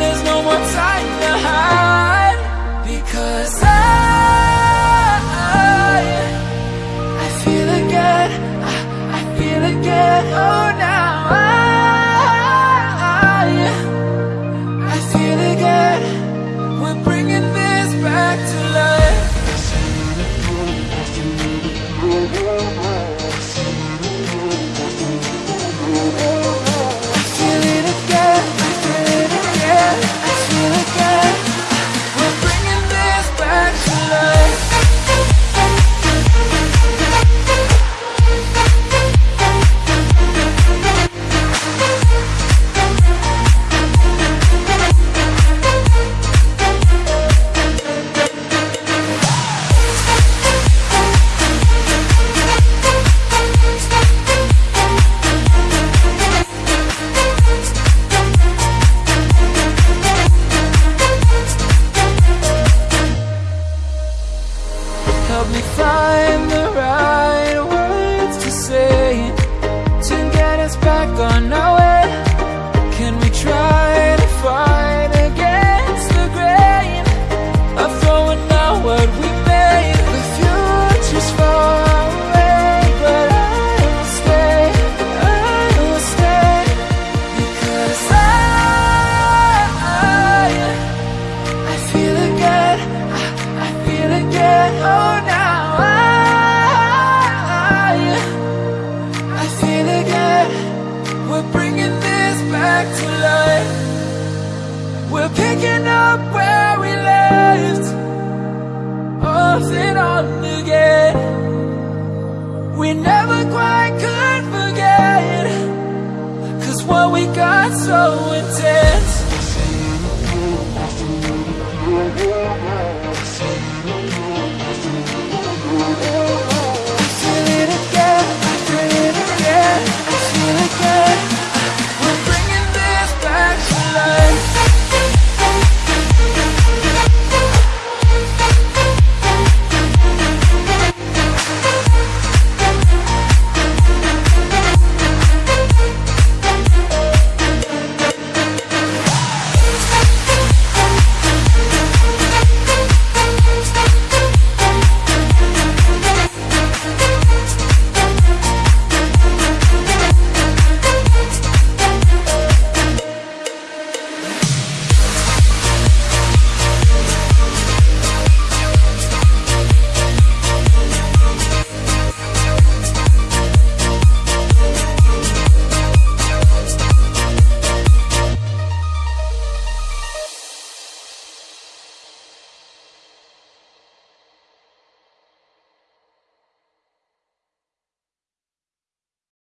there's no more time to hide. Because I find the right words to say to get us back on our way. Picking up where we left Off and on again. We never quite could forget Cause what we got so intense.